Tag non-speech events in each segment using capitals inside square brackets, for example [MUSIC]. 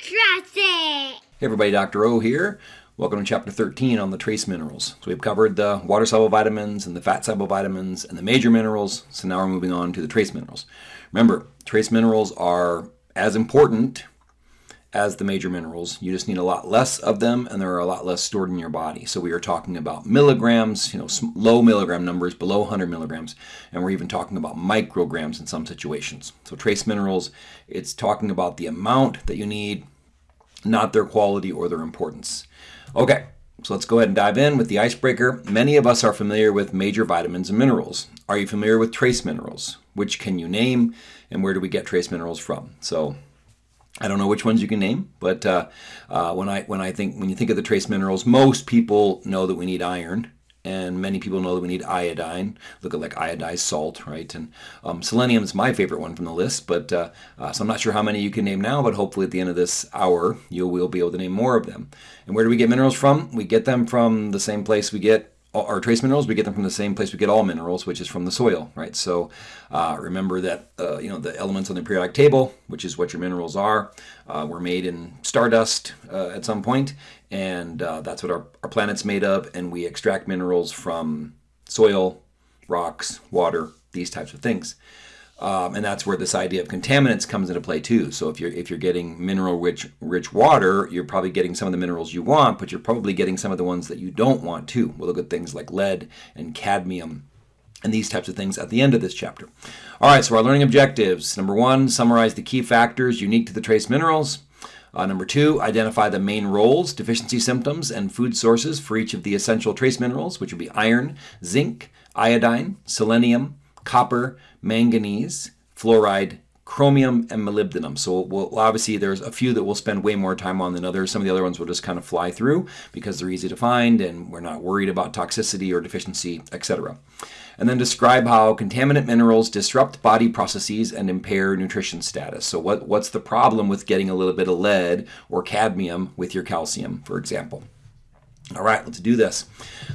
It! Hey everybody, Dr. O here. Welcome to chapter 13 on the trace minerals. So we've covered the water soluble vitamins and the fat soluble vitamins and the major minerals. So now we're moving on to the trace minerals. Remember, trace minerals are as important as the major minerals. You just need a lot less of them and there are a lot less stored in your body. So we are talking about milligrams, you know, low milligram numbers below 100 milligrams, and we're even talking about micrograms in some situations. So trace minerals, it's talking about the amount that you need, not their quality or their importance. Okay, so let's go ahead and dive in with the icebreaker. Many of us are familiar with major vitamins and minerals. Are you familiar with trace minerals? Which can you name and where do we get trace minerals from? So I don't know which ones you can name, but uh, uh, when I when I think when you think of the trace minerals, most people know that we need iron, and many people know that we need iodine. Look at like iodized salt, right? And um, selenium is my favorite one from the list, but uh, uh, so I'm not sure how many you can name now, but hopefully at the end of this hour you will be able to name more of them. And where do we get minerals from? We get them from the same place we get our trace minerals, we get them from the same place we get all minerals, which is from the soil, right? So uh, remember that uh, you know the elements on the periodic table, which is what your minerals are, uh, were made in stardust uh, at some point, and uh, that's what our, our planet's made of. And we extract minerals from soil, rocks, water, these types of things. Um, and that's where this idea of contaminants comes into play too. So if you're if you're getting mineral rich rich water, you're probably getting some of the minerals you want, but you're probably getting some of the ones that you don't want too. We'll look at things like lead and cadmium and these types of things at the end of this chapter. All right, so our learning objectives. Number one, summarize the key factors unique to the trace minerals. Uh, number two, identify the main roles, deficiency symptoms, and food sources for each of the essential trace minerals, which would be iron, zinc, iodine, selenium, copper, manganese, fluoride, chromium, and molybdenum. So we'll, obviously there's a few that we'll spend way more time on than others. Some of the other ones we'll just kind of fly through because they're easy to find and we're not worried about toxicity or deficiency, etc. And then describe how contaminant minerals disrupt body processes and impair nutrition status. So what, what's the problem with getting a little bit of lead or cadmium with your calcium, for example? All right, let's do this.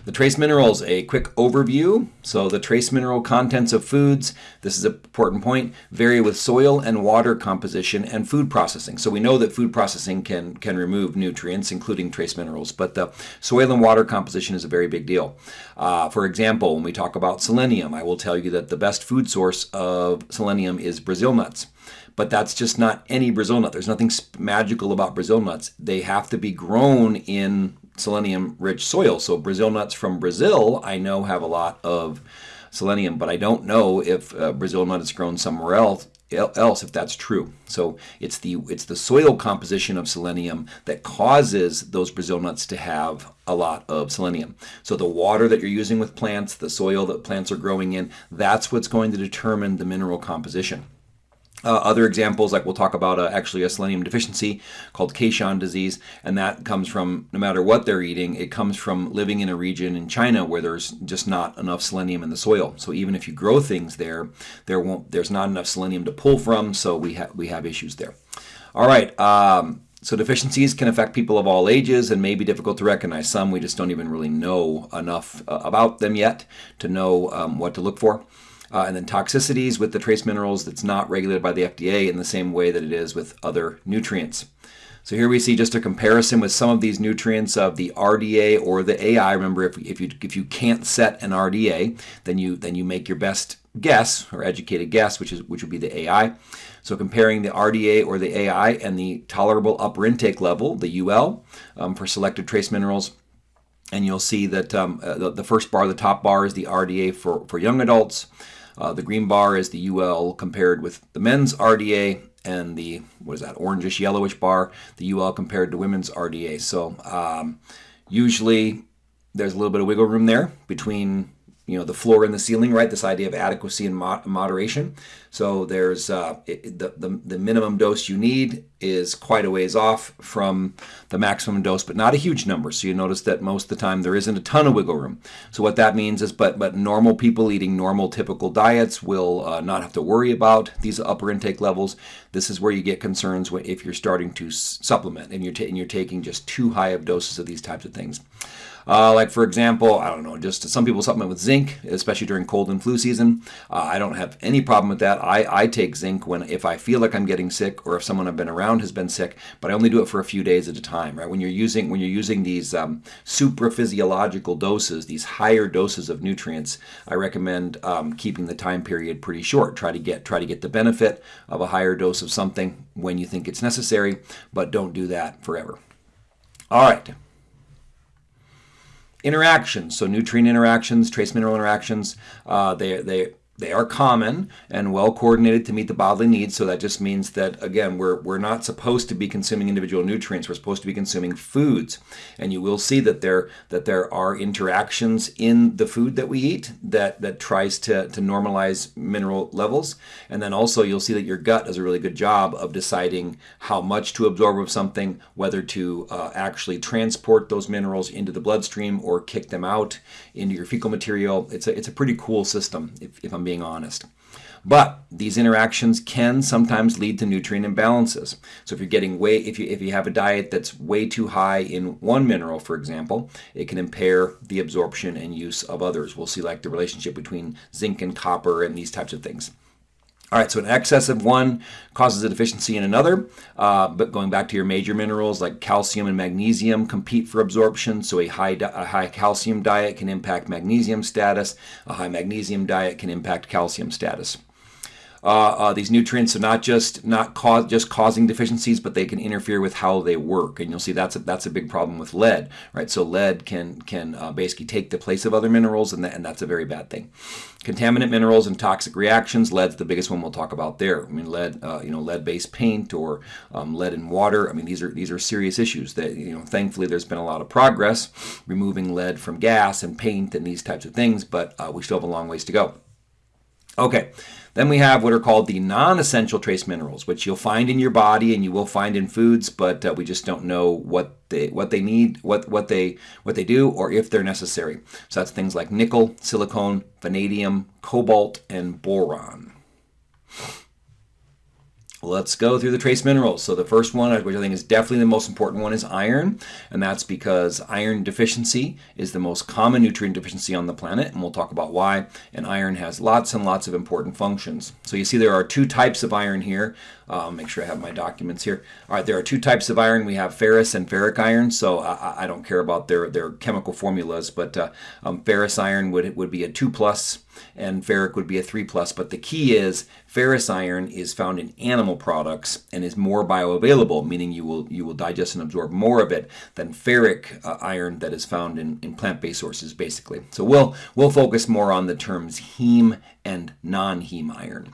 The trace minerals, a quick overview. So the trace mineral contents of foods, this is an important point, vary with soil and water composition and food processing. So we know that food processing can, can remove nutrients, including trace minerals, but the soil and water composition is a very big deal. Uh, for example, when we talk about selenium, I will tell you that the best food source of selenium is Brazil nuts but that's just not any Brazil nut. There's nothing magical about Brazil nuts. They have to be grown in selenium rich soil. So Brazil nuts from Brazil, I know have a lot of selenium, but I don't know if uh, Brazil nut is grown somewhere else else if that's true. So it's the it's the soil composition of selenium that causes those Brazil nuts to have a lot of selenium. So the water that you're using with plants, the soil that plants are growing in, that's what's going to determine the mineral composition. Uh, other examples, like we'll talk about uh, actually a selenium deficiency called Keshan disease, and that comes from no matter what they're eating, it comes from living in a region in China where there's just not enough selenium in the soil. So even if you grow things there, there won't there's not enough selenium to pull from, so we have we have issues there. All right. Um, so deficiencies can affect people of all ages and may be difficult to recognize. Some we just don't even really know enough uh, about them yet to know um, what to look for. Uh, and then toxicities with the trace minerals that's not regulated by the FDA in the same way that it is with other nutrients. So here we see just a comparison with some of these nutrients of the RDA or the AI. Remember, if, if you if you can't set an RDA, then you then you make your best guess or educated guess, which is which would be the AI. So comparing the RDA or the AI and the tolerable upper intake level, the UL, um, for selected trace minerals, and you'll see that um, uh, the, the, first bar, the top bar, is the RDA for, for young adults. Uh, the green bar is the UL compared with the men's RDA, and the what is that orangish yellowish bar, the UL compared to women's RDA. So um, usually there's a little bit of wiggle room there between you know the floor and the ceiling, right? This idea of adequacy and moderation. So there's uh, it, the, the the minimum dose you need is quite a ways off from the maximum dose, but not a huge number. So you notice that most of the time there isn't a ton of wiggle room. So what that means is, but but normal people eating normal typical diets will uh, not have to worry about these upper intake levels. This is where you get concerns if you're starting to supplement and you're and you're taking just too high of doses of these types of things. Uh, like for example, I don't know, just some people supplement with zinc, especially during cold and flu season. Uh, I don't have any problem with that. I, I take zinc when if I feel like I'm getting sick or if someone I've been around has been sick, but I only do it for a few days at a time. Right when you're using when you're using these um, supraphysiological doses, these higher doses of nutrients, I recommend um, keeping the time period pretty short. Try to get try to get the benefit of a higher dose of something when you think it's necessary, but don't do that forever. All right interactions. So nutrient interactions, trace mineral interactions, uh, they, they they are common and well coordinated to meet the bodily needs. So that just means that, again, we're, we're not supposed to be consuming individual nutrients. We're supposed to be consuming foods. And you will see that there, that there are interactions in the food that we eat that, that tries to, to normalize mineral levels. And then also you'll see that your gut does a really good job of deciding how much to absorb of something, whether to uh, actually transport those minerals into the bloodstream or kick them out into your fecal material. It's a, it's a pretty cool system, if, if I'm being honest. But these interactions can sometimes lead to nutrient imbalances. So if you're getting way if you if you have a diet that's way too high in one mineral, for example, it can impair the absorption and use of others. We'll see like the relationship between zinc and copper and these types of things. All right, so an excess of one causes a deficiency in another. Uh, but going back to your major minerals like calcium and magnesium compete for absorption. So a high, a high calcium diet can impact magnesium status. A high magnesium diet can impact calcium status. Uh, uh, these nutrients are not just not cause, just causing deficiencies, but they can interfere with how they work, and you'll see that's a, that's a big problem with lead, right? So lead can can uh, basically take the place of other minerals, and, that, and that's a very bad thing. Contaminant minerals and toxic reactions. Lead's the biggest one we'll talk about there. I mean, lead, uh, you know, lead-based paint or um, lead in water. I mean, these are these are serious issues. That you know, thankfully, there's been a lot of progress removing lead from gas and paint and these types of things, but uh, we still have a long ways to go. Okay, then we have what are called the non-essential trace minerals, which you'll find in your body and you will find in foods, but uh, we just don't know what they what they need, what what they what they do, or if they're necessary. So that's things like nickel, silicon, vanadium, cobalt, and boron. Let's go through the trace minerals. So the first one, which I think is definitely the most important one, is iron. And that's because iron deficiency is the most common nutrient deficiency on the planet. And we'll talk about why. And iron has lots and lots of important functions. So you see there are two types of iron here. Uh, make sure I have my documents here. All right, there are two types of iron. We have ferrous and ferric iron. So I, I don't care about their, their chemical formulas, but uh, um, ferrous iron would, would be a 2 plus and ferric would be a 3 plus. But the key is ferrous iron is found in animal products and is more bioavailable, meaning you will you will digest and absorb more of it than ferric uh, iron that is found in, in plant-based sources, basically. So we'll we'll focus more on the terms heme and non-heme iron.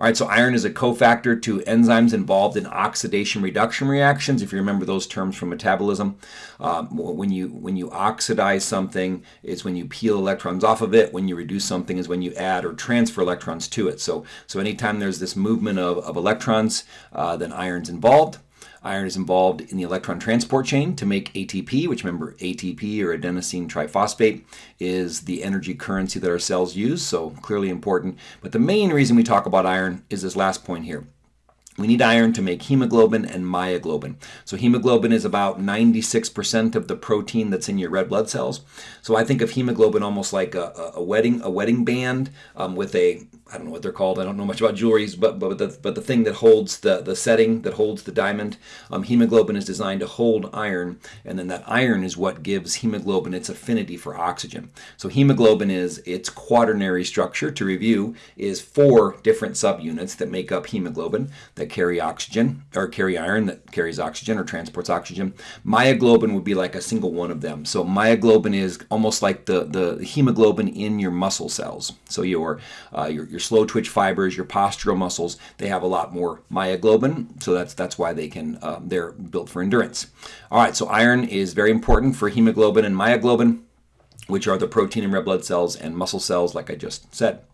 All right, so iron is a cofactor to enzymes involved in oxidation reduction reactions. If you remember those terms from metabolism, um, when you when you oxidize something, it's when you peel electrons off of it. When you reduce something, is when you add or transfer electrons to it. So so anytime there's this movement of, of electrons, uh, then iron's involved. Iron is involved in the electron transport chain to make ATP, which remember ATP or adenosine triphosphate is the energy currency that our cells use, so clearly important. But the main reason we talk about iron is this last point here. We need iron to make hemoglobin and myoglobin. So hemoglobin is about 96% of the protein that's in your red blood cells. So I think of hemoglobin almost like a, a wedding a wedding band um, with a I don't know what they're called. I don't know much about jewelries, but but the but the thing that holds the the setting that holds the diamond, um, hemoglobin is designed to hold iron, and then that iron is what gives hemoglobin its affinity for oxygen. So hemoglobin is its quaternary structure. To review, is four different subunits that make up hemoglobin that carry oxygen or carry iron that carries oxygen or transports oxygen. Myoglobin would be like a single one of them. So myoglobin is almost like the the hemoglobin in your muscle cells. So your uh, your, your your slow twitch fibers, your postural muscles, they have a lot more myoglobin, so that's that's why they can uh, they're built for endurance. All right, so iron is very important for hemoglobin and myoglobin, which are the protein in red blood cells and muscle cells, like I just said.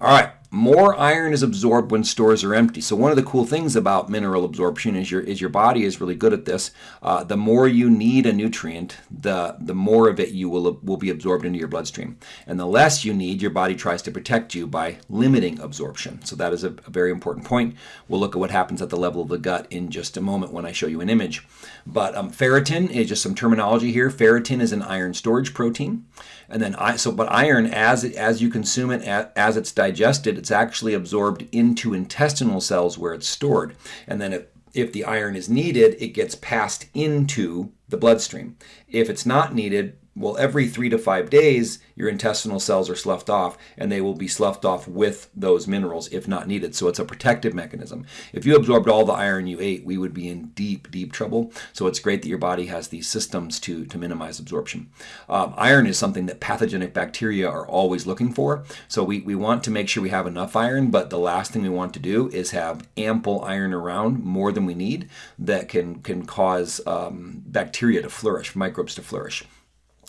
All right, more iron is absorbed when stores are empty. So one of the cool things about mineral absorption is your is your body is really good at this. Uh, the more you need a nutrient, the the more of it you will will be absorbed into your bloodstream, and the less you need, your body tries to protect you by limiting absorption. So that is a, a very important point. We'll look at what happens at the level of the gut in just a moment when I show you an image. But um, ferritin is just some terminology here. Ferritin is an iron storage protein. And then I so but iron as it, as you consume it as it's digested, it's actually absorbed into intestinal cells where it's stored. And then if if the iron is needed, it gets passed into the bloodstream. If it's not needed, well, every three to five days, your intestinal cells are sloughed off, and they will be sloughed off with those minerals if not needed. So it's a protective mechanism. If you absorbed all the iron you ate, we would be in deep, deep trouble. So it's great that your body has these systems to, to minimize absorption. Um, iron is something that pathogenic bacteria are always looking for. So we, we want to make sure we have enough iron, but the last thing we want to do is have ample iron around, more than we need, that can, can cause um, bacteria to flourish, microbes to flourish.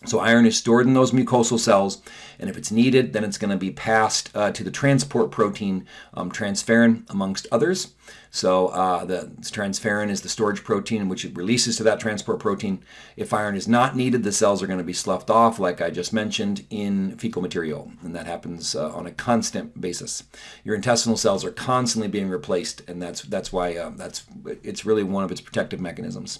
So iron is stored in those mucosal cells, and if it's needed, then it's going to be passed uh, to the transport protein um, transferrin, amongst others. So uh, the transferrin is the storage protein which it releases to that transport protein. If iron is not needed, the cells are going to be sloughed off, like I just mentioned, in fecal material, and that happens uh, on a constant basis. Your intestinal cells are constantly being replaced, and that's that's why uh, that's it's really one of its protective mechanisms.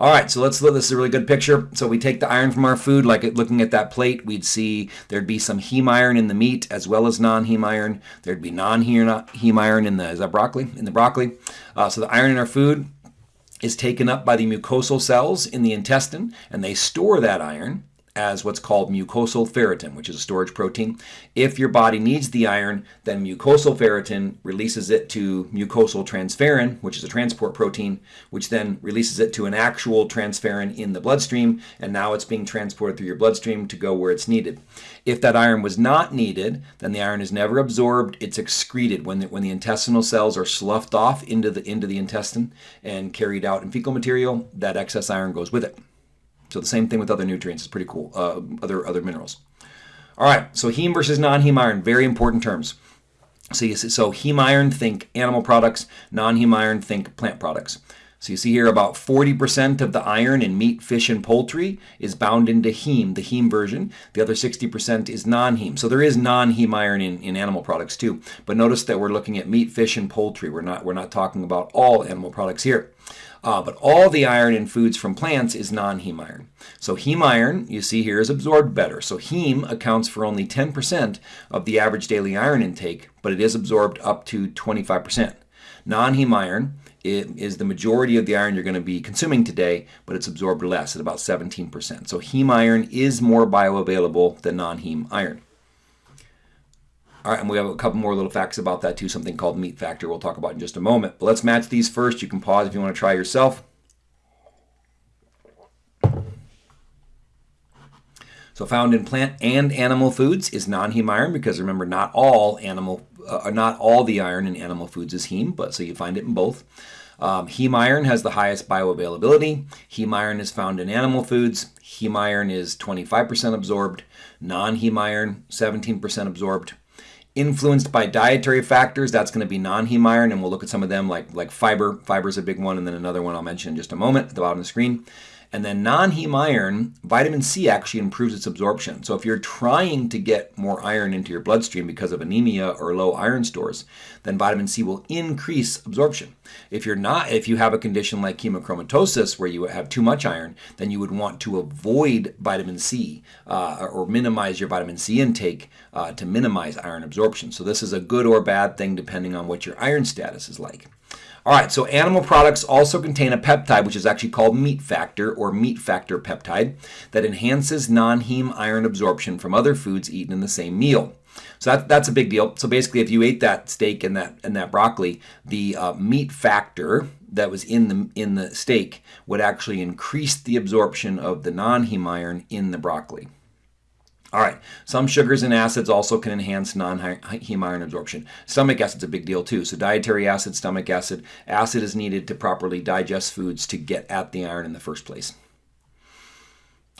All right, so let's look. This is a really good picture. So we take the iron from our food, like looking at that plate, we'd see there'd be some heme iron in the meat as well as non-heme iron. There'd be non-heme iron in the is that broccoli in the broccoli. Uh, so the iron in our food is taken up by the mucosal cells in the intestine, and they store that iron as what's called mucosal ferritin, which is a storage protein. If your body needs the iron, then mucosal ferritin releases it to mucosal transferrin, which is a transport protein, which then releases it to an actual transferrin in the bloodstream, and now it's being transported through your bloodstream to go where it's needed. If that iron was not needed, then the iron is never absorbed, it's excreted when the, when the intestinal cells are sloughed off into the into the intestine and carried out in fecal material, that excess iron goes with it. So the same thing with other nutrients. It's pretty cool. Uh, other other minerals. All right. So heme versus non-heme iron. Very important terms. So so heme iron, think animal products. Non-heme iron, think plant products. So you see here about 40% of the iron in meat, fish, and poultry is bound into heme, the heme version. The other 60% is non-heme. So there is non-heme iron in, in animal products too. But notice that we're looking at meat, fish, and poultry. We're not, we're not talking about all animal products here. Uh, but all the iron in foods from plants is non-heme iron. So heme iron, you see here, is absorbed better. So heme accounts for only 10% of the average daily iron intake, but it is absorbed up to 25%. Non-heme iron is the majority of the iron you're going to be consuming today, but it's absorbed less at about 17%. So heme iron is more bioavailable than non-heme iron. All right, and we have a couple more little facts about that too, something called meat factor we'll talk about in just a moment. But let's match these first. You can pause if you want to try yourself. So found in plant and animal foods is non-heme iron because remember not all animal uh, not all the iron in animal foods is heme, but so you find it in both. Um, heme iron has the highest bioavailability. Heme iron is found in animal foods. Heme iron is 25% absorbed. Non-heme iron 17% absorbed influenced by dietary factors. That's going to be non-heme iron, and we'll look at some of them like, like fiber. Fiber is a big one, and then another one I'll mention in just a moment at the bottom of the screen. And then non-heme iron, vitamin C actually improves its absorption. So if you're trying to get more iron into your bloodstream because of anemia or low iron stores, then vitamin C will increase absorption. If you're not, if you have a condition like hemochromatosis where you have too much iron, then you would want to avoid vitamin C uh, or minimize your vitamin C intake uh, to minimize iron absorption. So this is a good or bad thing depending on what your iron status is like. All right, so animal products also contain a peptide, which is actually called meat factor or meat factor peptide, that enhances non-heme iron absorption from other foods eaten in the same meal. So that, that's a big deal. So basically, if you ate that steak and that and that broccoli, the uh, meat factor that was in the in the steak would actually increase the absorption of the non-heme iron in the broccoli. All right, some sugars and acids also can enhance non-heme iron absorption. Stomach acid's a big deal too. So dietary acid, stomach acid, acid is needed to properly digest foods to get at the iron in the first place.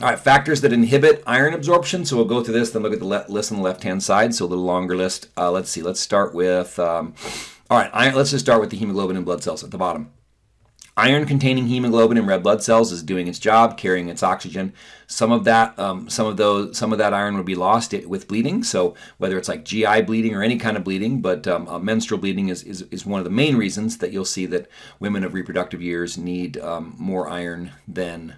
All right, factors that inhibit iron absorption. So we'll go through this, then look at the list on the left-hand side. So a little longer list. Uh, let's see. Let's start with. Um, all right, iron, let's just start with the hemoglobin and blood cells at the bottom. Iron-containing hemoglobin in red blood cells is doing its job, carrying its oxygen. Some of that, um, some of those, some of that iron would be lost with bleeding. So whether it's like GI bleeding or any kind of bleeding, but um, uh, menstrual bleeding is, is, is one of the main reasons that you'll see that women of reproductive years need um, more iron than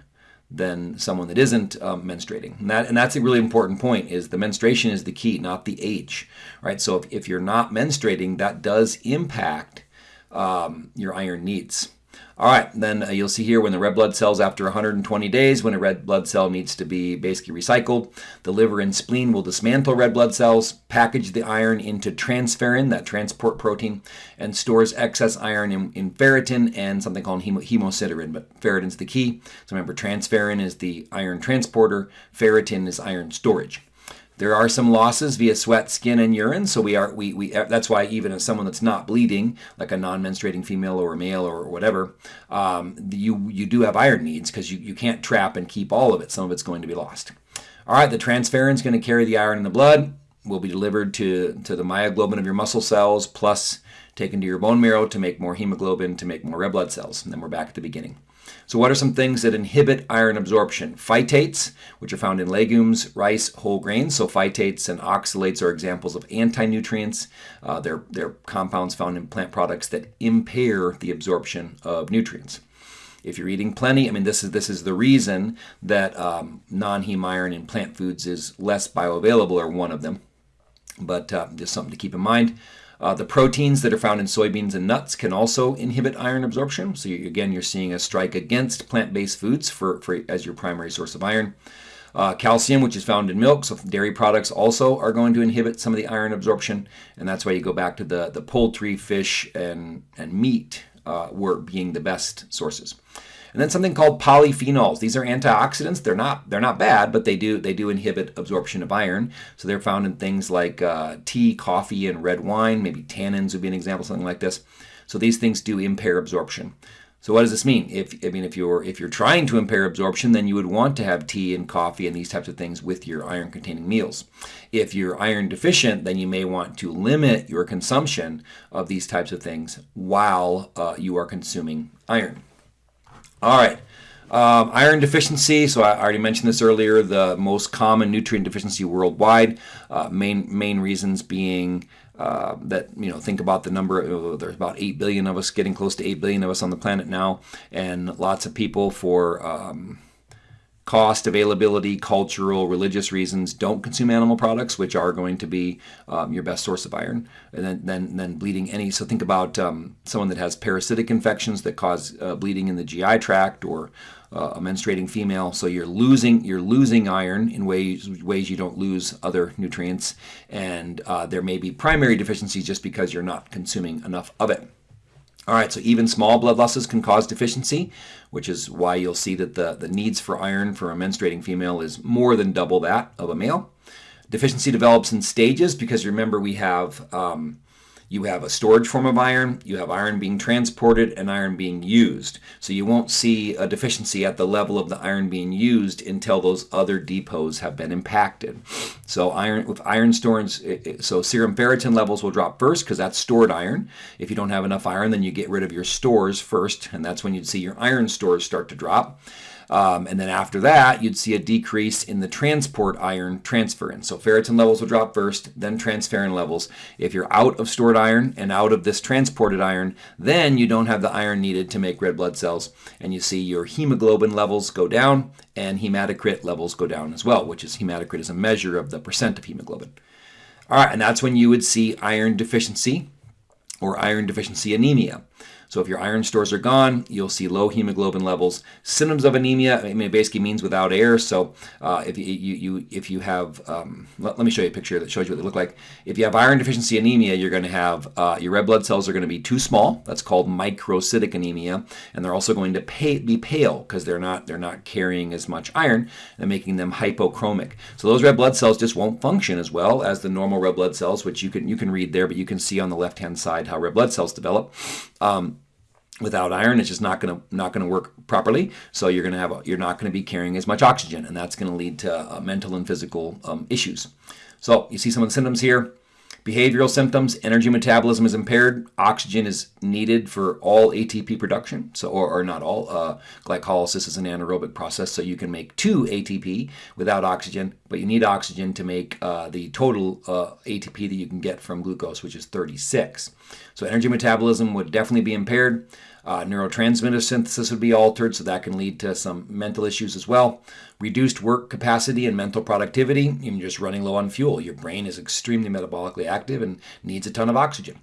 than someone that isn't um, menstruating. And, that, and that's a really important point is the menstruation is the key, not the age, right? So if, if you're not menstruating, that does impact um, your iron needs. All right, then uh, you'll see here when the red blood cells after 120 days, when a red blood cell needs to be basically recycled, the liver and spleen will dismantle red blood cells, package the iron into transferrin, that transport protein, and stores excess iron in, in ferritin and something called hemo, hemosiderin. But ferritin's the key. So remember, transferrin is the iron transporter, ferritin is iron storage. There are some losses via sweat, skin, and urine. So we are we, we that's why even as someone that's not bleeding, like a non-menstruating female or a male or whatever, um, you you do have iron needs because you, you can't trap and keep all of it. Some of it's going to be lost. All right, the transferrin is going to carry the iron in the blood. Will be delivered to to the myoglobin of your muscle cells, plus taken to your bone marrow to make more hemoglobin to make more red blood cells. And then we're back at the beginning. So what are some things that inhibit iron absorption? Phytates, which are found in legumes, rice, whole grains. So phytates and oxalates are examples of anti-nutrients. Uh, they're, they're compounds found in plant products that impair the absorption of nutrients. If you're eating plenty, I mean, this is this is the reason that um, non-heme iron in plant foods is less bioavailable, or one of them. But uh, just something to keep in mind. Uh, the proteins that are found in soybeans and nuts can also inhibit iron absorption. So you, again, you're seeing a strike against plant-based foods for, for as your primary source of iron. Uh, calcium, which is found in milk, so dairy products also are going to inhibit some of the iron absorption, and that's why you go back to the, the poultry, fish, and, and meat uh, were being the best sources. And then something called polyphenols. These are antioxidants. They're not they're not bad, but they do they do inhibit absorption of iron. So they're found in things like uh, tea, coffee, and red wine. Maybe tannins would be an example, something like this. So these things do impair absorption. So what does this mean? If I mean if you're if you're trying to impair absorption, then you would want to have tea and coffee and these types of things with your iron-containing meals. If you're iron deficient, then you may want to limit your consumption of these types of things while uh, you are consuming iron. All right. Um, iron deficiency, so I already mentioned this earlier, the most common nutrient deficiency worldwide. Uh, main main reasons being uh, that, you know, think about the number, uh, there's about 8 billion of us, getting close to 8 billion of us on the planet now, and lots of people for um, cost, availability, cultural, religious reasons, don't consume animal products, which are going to be um, your best source of iron. And then, then, then bleeding any. So think about um, someone that has parasitic infections that cause uh, bleeding in the GI tract, or uh, a menstruating female. So you're losing you're losing iron in ways ways you don't lose other nutrients, and uh, there may be primary deficiencies just because you're not consuming enough of it. All right, so even small blood losses can cause deficiency, which is why you'll see that the, the needs for iron for a menstruating female is more than double that of a male. Deficiency develops in stages because remember we have um, you have a storage form of iron, you have iron being transported, and iron being used. So you won't see a deficiency at the level of the iron being used until those other depots have been impacted. So iron with iron stores, so serum ferritin levels will drop first because that's stored iron. If you don't have enough iron, then you get rid of your stores first, and that's when you'd see your iron stores start to drop. Um, and then after that, you'd see a decrease in the transport iron transferrin. So ferritin levels will drop first, then transferrin levels. If you're out of stored iron and out of this transported iron, then you don't have the iron needed to make red blood cells. And you see your hemoglobin levels go down and hematocrit levels go down as well, which is hematocrit is a measure of the percent of hemoglobin. All right, and that's when you would see iron deficiency or iron deficiency anemia. So if your iron stores are gone, you'll see low hemoglobin levels. Symptoms of anemia, I mean, it basically means without air. So uh, if you, you, you, if you have, um, let, let, me show you a picture that shows you what they look like. If you have iron deficiency anemia, you're going to have uh, your red blood cells are going to be too small. That's called microcytic anemia, and they're also going to pay, be pale because they're not they're not carrying as much iron and making them hypochromic. So those red blood cells just won't function as well as the normal red blood cells, which you can you can read there, but you can see on the left hand side how red blood cells develop. Um, without iron it's just not going to not going to work properly. So you're going to have you're not going to be carrying as much oxygen and that's going to lead to uh, mental and physical um, issues. So you see some of the symptoms here. Behavioral symptoms energy metabolism is impaired oxygen is needed for all atp production so or, or not all uh, glycolysis is an anaerobic process so you can make two atp without oxygen but you need oxygen to make uh, the total uh, atp that you can get from glucose which is 36 so energy metabolism would definitely be impaired uh, neurotransmitter synthesis would be altered, so that can lead to some mental issues as well. Reduced work capacity and mental productivity, even just running low on fuel. Your brain is extremely metabolically active and needs a ton of oxygen.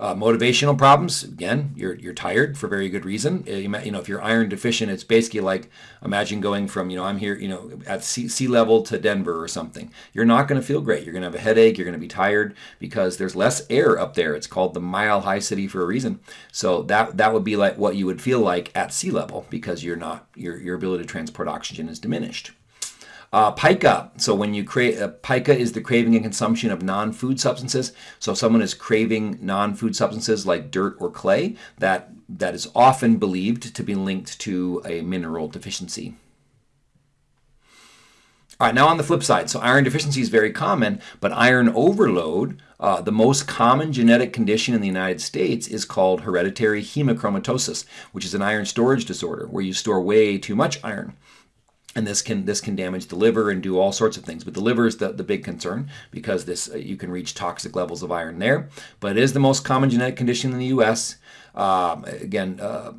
Uh, motivational problems, again, you're, you're tired for very good reason. Uh, you, you, know, if you're iron deficient, it's basically like imagine going from, you know, I'm here, you know, at sea, sea level to Denver or something. You're not going to feel great. You're going to have a headache. You're going to be tired because there's less air up there. It's called the mile high city for a reason. So that, that would be like what you would feel like at sea level because you're not, your, your ability to transport oxygen is diminished. Uh, pica. So when you create, uh, pica is the craving and consumption of non-food substances. So if someone is craving non-food substances like dirt or clay, that that is often believed to be linked to a mineral deficiency. All right, now on the flip side, so iron deficiency is very common, but iron overload, uh, the most common genetic condition in the United States is called hereditary hemochromatosis, which is an iron storage disorder where you store way too much iron and this can this can damage the liver and do all sorts of things but the liver is the, the big concern because this uh, you can reach toxic levels of iron there but it is the most common genetic condition in the us um, again uh,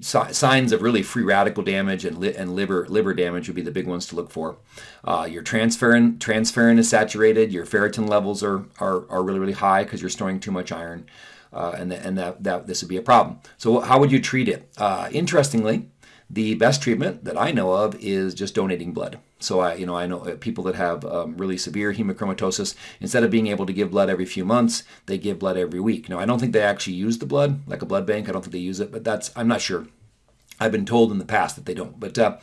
signs of really free radical damage and, li and liver liver damage would be the big ones to look for. Uh, your transferrin transferrin is saturated. Your ferritin levels are are, are really really high because you're storing too much iron, uh, and and that that this would be a problem. So how would you treat it? Uh, interestingly, the best treatment that I know of is just donating blood. So I, you know, I know uh, people that have um, really severe hemochromatosis. Instead of being able to give blood every few months, they give blood every week. Now I don't think they actually use the blood like a blood bank. I don't think they use it, but that's I'm not sure. I've been told in the past that they don't. But uh,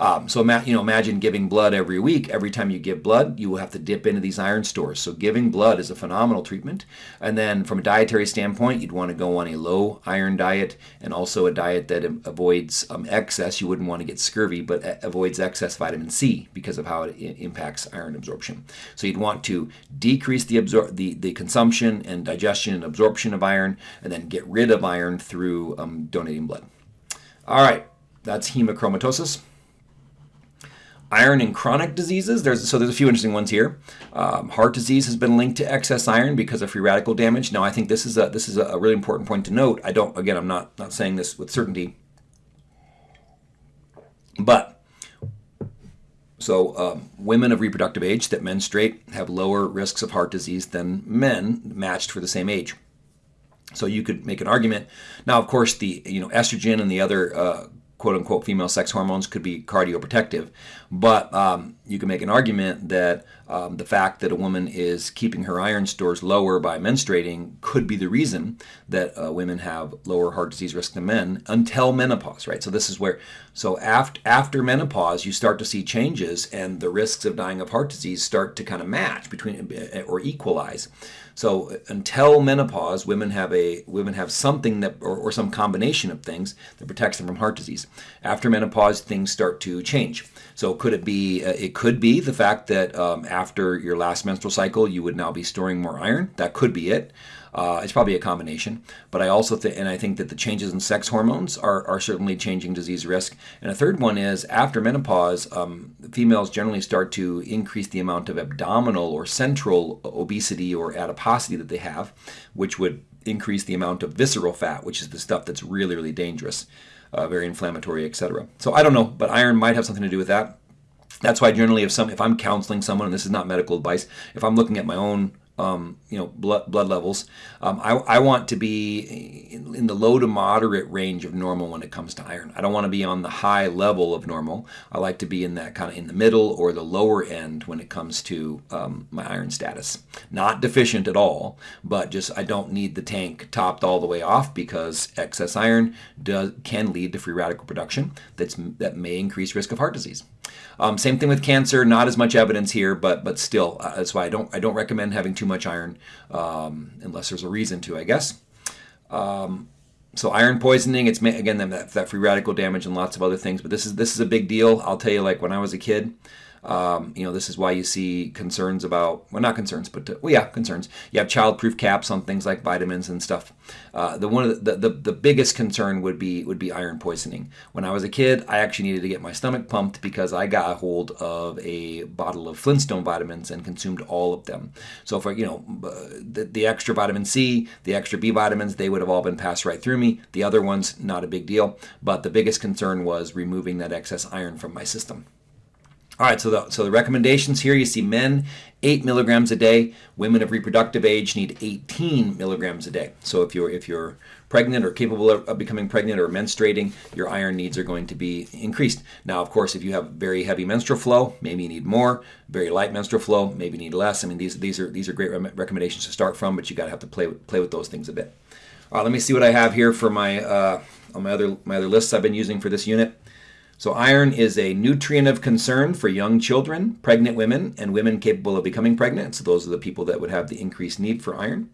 um, so you know, imagine giving blood every week. Every time you give blood, you will have to dip into these iron stores. So giving blood is a phenomenal treatment. And then from a dietary standpoint, you'd want to go on a low iron diet and also a diet that avoids um, excess. You wouldn't want to get scurvy, but avoids excess vitamin C because of how it impacts iron absorption. So you'd want to decrease the, absor the, the consumption and digestion and absorption of iron, and then get rid of iron through um, donating blood. All right, that's hemochromatosis. Iron in chronic diseases, there's so there's a few interesting ones here. Um, heart disease has been linked to excess iron because of free radical damage. Now, I think this is a this is a really important point to note. I don't again, I'm not not saying this with certainty, but so um, women of reproductive age that menstruate have lower risks of heart disease than men matched for the same age. So you could make an argument. Now, of course, the you know estrogen and the other uh, quote unquote female sex hormones could be cardioprotective. But um, you can make an argument that um, the fact that a woman is keeping her iron stores lower by menstruating could be the reason that uh, women have lower heart disease risk than men until menopause, right? So this is where, so after, after menopause, you start to see changes and the risks of dying of heart disease start to kind of match between or equalize. So until menopause, women have a women have something that or, or some combination of things that protects them from heart disease. After menopause, things start to change. So could it be? Uh, it could be the fact that um, after your last menstrual cycle, you would now be storing more iron. That could be it. Uh, it's probably a combination, but I also think, and I think that the changes in sex hormones are, are certainly changing disease risk. And a third one is after menopause, um, females generally start to increase the amount of abdominal or central obesity or adiposity that they have, which would increase the amount of visceral fat, which is the stuff that's really, really dangerous, uh, very inflammatory, etc. So I don't know, but iron might have something to do with that. That's why generally if some if I'm counseling someone, and this is not medical advice, if I'm looking at my own um, you know, blood, blood levels. Um, I, I want to be in, in, the low to moderate range of normal when it comes to iron. I don't want to be on the high level of normal. I like to be in that kind of in the middle or the lower end when it comes to um, my iron status. Not deficient at all, but just I don't need the tank topped all the way off because excess iron does, can lead to free radical production that's, that may increase risk of heart disease. Um, same thing with cancer. Not as much evidence here, but but still, uh, that's why I don't I don't recommend having too much iron um, unless there's a reason to, I guess. Um, so iron poisoning, it's again that, that free radical damage and lots of other things. But this is this is a big deal. I'll tell you, like when I was a kid, um, you know, this is why you see concerns about, well, not concerns, but, uh, well, yeah, concerns. You have child-proof caps on things like vitamins and stuff. Uh, the one of the, the, the biggest concern would be would be iron poisoning. When I was a kid, I actually needed to get my stomach pumped because I got a hold of a bottle of Flintstone vitamins and consumed all of them. So for you know, uh, the, the extra vitamin C, the extra B vitamins, they would have all been passed right through me. The other ones, not a big deal. But the biggest concern was removing that excess iron from my system. All right, so the, so the recommendations here, you see men, 8 milligrams a day. Women of reproductive age need 18 milligrams a day. So if you're, if you're pregnant or capable of, becoming pregnant or menstruating, your iron needs are going to be increased. Now, of course, if you have very heavy menstrual flow, maybe you need more. Very light menstrual flow, maybe you need less. I mean, these, these, are, these are great recommendations to start from, but you got to have to play, play with those things a bit. All right, let me see what I have here for my, uh, on my other, my other lists I've been using for this unit. So iron is a nutrient of concern for young children, pregnant women, and women capable of becoming pregnant. So those are the people that would have the increased need for iron.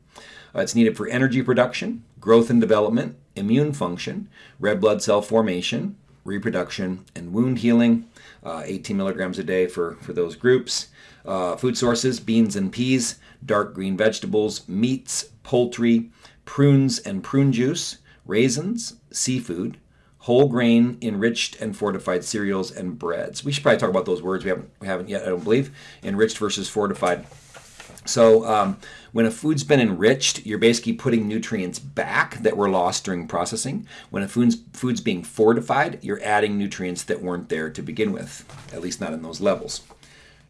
Uh, it's needed for energy production, growth and development, immune function, red blood cell formation, reproduction, and wound healing. Uh, 18 milligrams a day for, for those groups. Uh, food sources, beans and peas, dark green vegetables, meats, poultry, prunes and prune juice, raisins, seafood, whole grain, enriched and fortified cereals, and breads. We should probably talk about those words. We haven't, we haven't yet, I don't believe. Enriched versus fortified. So um, when a food's been enriched, you're basically putting nutrients back that were lost during processing. When a food's, food's being fortified, you're adding nutrients that weren't there to begin with, at least not in those levels.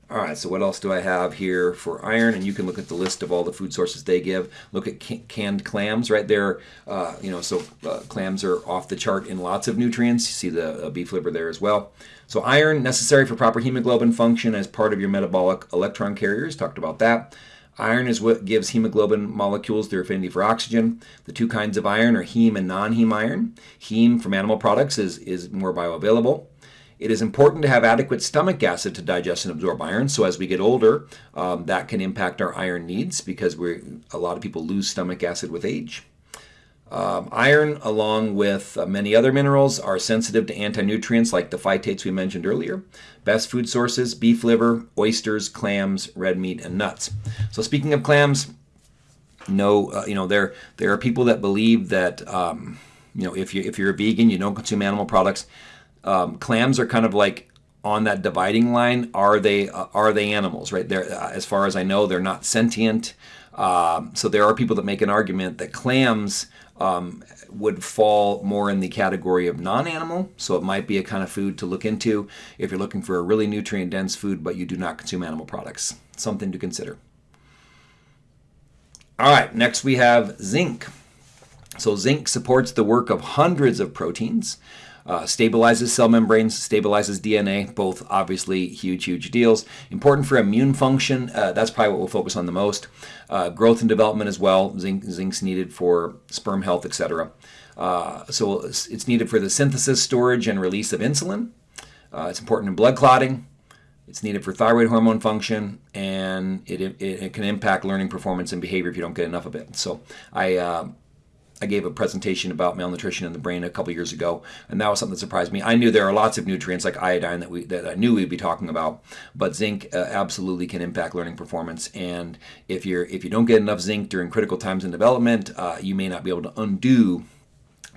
All right, so what else do I have here for iron? And you can look at the list of all the food sources they give. Look at canned clams right there. Uh, you know, so uh, clams are off the chart in lots of nutrients. You see the uh, beef liver there as well. So iron necessary for proper hemoglobin function as part of your metabolic electron carriers. Talked about that. Iron is what gives hemoglobin molecules their affinity for oxygen. The two kinds of iron are heme and non-heme iron. Heme from animal products is, is more bioavailable. It is important to have adequate stomach acid to digest and absorb iron. So as we get older, um, that can impact our iron needs because we a lot of people lose stomach acid with age. Um, iron, along with uh, many other minerals, are sensitive to anti-nutrients like the phytates we mentioned earlier. Best food sources, beef liver, oysters, clams, red meat, and nuts. So speaking of clams, no, uh, you know, there, there are people that believe that, um, you know, if, you, if you're a vegan, you don't consume animal products, um, clams are kind of like on that dividing line. Are they uh, are they animals? Right there, uh, as far as I know, they're not sentient. Um, so there are people that make an argument that clams um, would fall more in the category of non-animal. So it might be a kind of food to look into if you're looking for a really nutrient-dense food, but you do not consume animal products. Something to consider. All right, next we have zinc. So zinc supports the work of hundreds of proteins uh, stabilizes cell membranes, stabilizes DNA, both obviously huge, huge deals. Important for immune function, uh, that's probably what we'll focus on the most. Uh, growth and development as well, zinc, zinc's needed for sperm health, etc. Uh, so it's, needed for the synthesis, storage, and release of insulin. Uh, it's important in blood clotting. It's needed for thyroid hormone function, and it, it, it, can impact learning performance and behavior if you don't get enough of it. So I uh, I gave a presentation about malnutrition in the brain a couple years ago, and that was something that surprised me. I knew there are lots of nutrients like iodine that we that I knew we'd be talking about, but zinc uh, absolutely can impact learning performance. And if you're if you don't get enough zinc during critical times in development, uh, you may not be able to undo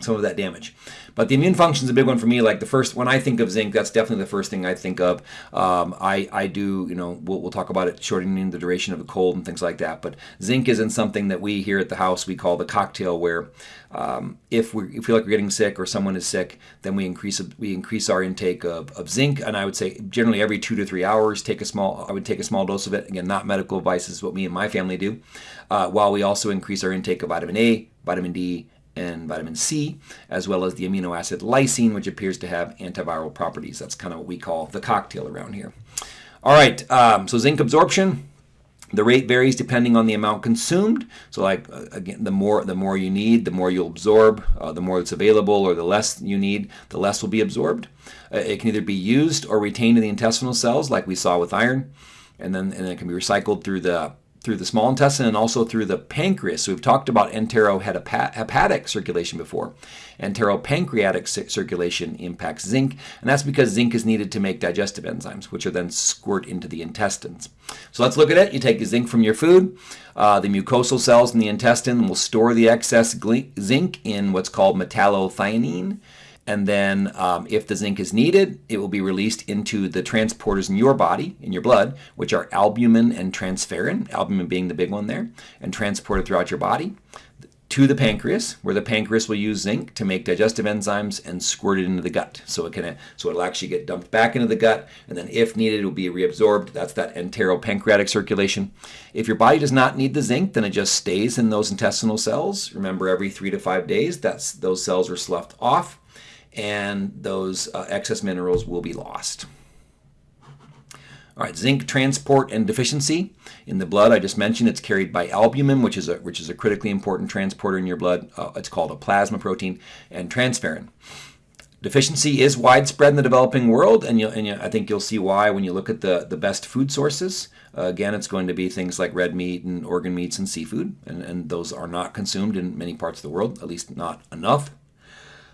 some of that damage. But the immune function is a big one for me. Like the first, when I think of zinc, that's definitely the first thing I think of. Um, I, I do, you know, we'll, we'll talk about it shortening the duration of a cold and things like that. But zinc isn't something that we here at the house we call the cocktail, where um, if we feel like we're getting sick or someone is sick, then we increase we increase our intake of, of zinc. And I would say generally every two to three hours, take a small. I would take a small dose of it. Again, not medical advice this is what me and my family do. Uh, while we also increase our intake of vitamin A, vitamin D, and vitamin C, as well as the amino acid lysine, which appears to have antiviral properties. That's kind of what we call the cocktail around here. All right, um, so zinc absorption. The rate varies depending on the amount consumed. So, like uh, again, the more the more you need, the more you'll absorb. Uh, the more it's available, or the less you need, the less will be absorbed. Uh, it can either be used or retained in the intestinal cells, like we saw with iron, and then and then it can be recycled through the through the small intestine and also through the pancreas. So we've talked about enterohepatic circulation before. Enteropancreatic circulation impacts zinc, and that's because zinc is needed to make digestive enzymes, which are then squirt into the intestines. So let's look at it. You take the zinc from your food. Uh, the mucosal cells in the intestine will store the excess zinc in what's called metallothionein. And then, um, if the zinc is needed, it will be released into the transporters in your body, in your blood, which are albumin and transferrin, albumin being the big one there, and transported throughout your body to the pancreas, where the pancreas will use zinc to make digestive enzymes and squirt it into the gut. So it can, so it'll actually get dumped back into the gut, and then if needed, it will be reabsorbed. That's that enteropancreatic circulation. If your body does not need the zinc, then it just stays in those intestinal cells. Remember, every three to five days, that's those cells are sloughed off and those uh, excess minerals will be lost. All right, zinc transport and deficiency in the blood. I just mentioned it's carried by albumin, which is a which is a critically important transporter in your blood. Uh, it's called a plasma protein, and transferrin. Deficiency is widespread in the developing world, and, you, and you, I think you'll see why when you look at the, the best food sources. Uh, again, it's going to be things like red meat and organ meats and seafood, and, and those are not consumed in many parts of the world, at least not enough.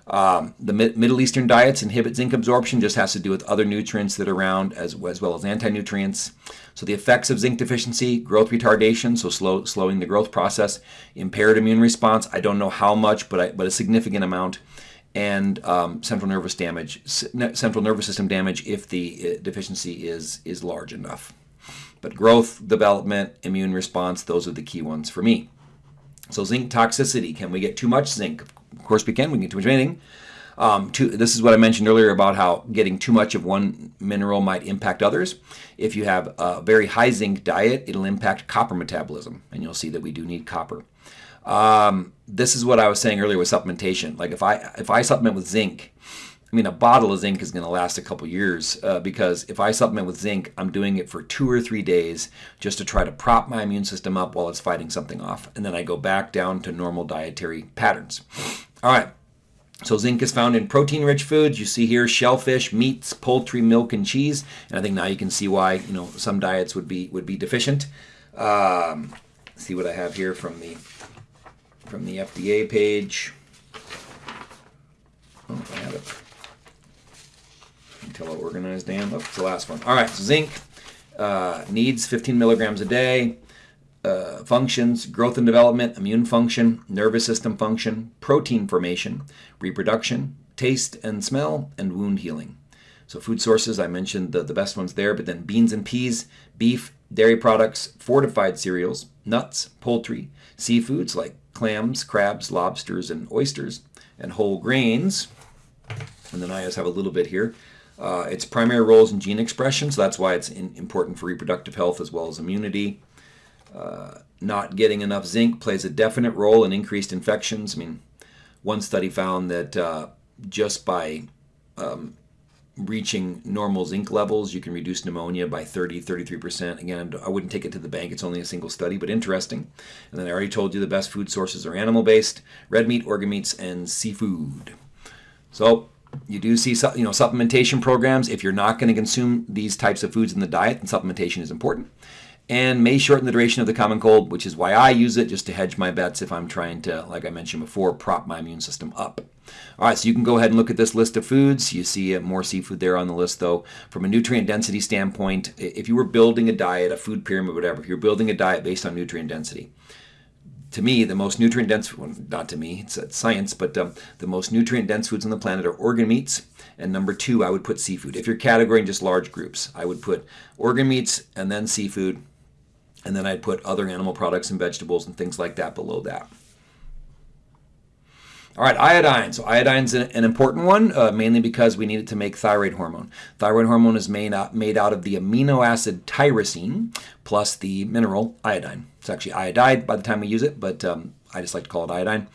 Um, the Middle Eastern diets inhibit zinc absorption, just has to do with other nutrients that are around as, as well as anti-nutrients. So the effects of zinc deficiency, growth retardation, so slow, slowing the growth process, impaired immune response, I don't know how much, but, I, but a significant amount, and um, central nervous damage, central nervous system damage if the uh, deficiency is, is large enough. But growth, development, immune response, those are the key ones for me. So zinc toxicity, can we get too much zinc? Of course we can, we can get too much anything. Um, too, this is what I mentioned earlier about how getting too much of one mineral might impact others. If you have a very high zinc diet, it'll impact copper metabolism, and you'll see that we do need copper. Um, this is what I was saying earlier with supplementation. Like if I if I supplement with zinc, I mean, a bottle of zinc is going to last a couple years uh, because if I supplement with zinc, I'm doing it for two or three days just to try to prop my immune system up while it's fighting something off. And then I go back down to normal dietary patterns. All right. So zinc is found in protein-rich foods. You see here shellfish, meats, poultry, milk, and cheese. And I think now you can see why you know some diets would be would be deficient. Um, see what I have here from the from the FDA page. Oh, I have it until I organize Dan. Oh, it's the last one. All right, so zinc uh, needs 15 milligrams a day. Uh, functions, growth and development, immune function, nervous system function, protein formation, reproduction, taste and smell, and wound healing. So food sources, I mentioned the, the best ones there, but then beans and peas, beef, dairy products, fortified cereals, nuts, poultry, seafoods like clams, crabs, lobsters, and oysters, and whole grains. And then I just have a little bit here. Uh, its primary roles in gene expression, so that's why it's in, important for reproductive health as well as immunity. Uh, not getting enough zinc plays a definite role in increased infections. I mean, one study found that uh, just by um, reaching normal zinc levels, you can reduce pneumonia by 30, 33%. Again, I wouldn't take it to the bank. It's only a single study, but interesting. And then I already told you the best food sources are animal-based, red meat, organ meats, and seafood. So you do see you know supplementation programs. If you're not going to consume these types of foods in the diet, then supplementation is important. And may shorten the duration of the common cold, which is why I use it just to hedge my bets if I'm trying to, like I mentioned before, prop my immune system up. All right, so you can go ahead and look at this list of foods. You see uh, more seafood there on the list, though. From a nutrient density standpoint, if you were building a diet, a food pyramid, whatever, if you're building a diet based on nutrient density, to me, the most nutrient dense, well, not to me, it's, it's science, but um, the most nutrient dense foods on the planet are organ meats. And number two, I would put seafood. If you're categorizing just large groups, I would put organ meats and then seafood. And then I'd put other animal products and vegetables and things like that below that. All right, iodine. So iodine's an, an important one, uh, mainly because we need it to make thyroid hormone. Thyroid hormone is made out, made out of the amino acid tyrosine plus the mineral iodine. It's actually iodide by the time we use it, but um, I just like to call it iodine.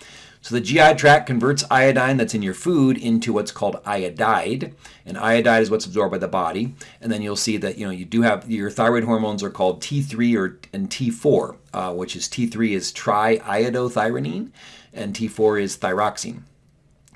So the GI tract converts iodine that's in your food into what's called iodide, and iodide is what's absorbed by the body. And then you'll see that you know you do have your thyroid hormones are called T3 or and T4, uh, which is T3 is triiodothyronine, and T4 is thyroxine.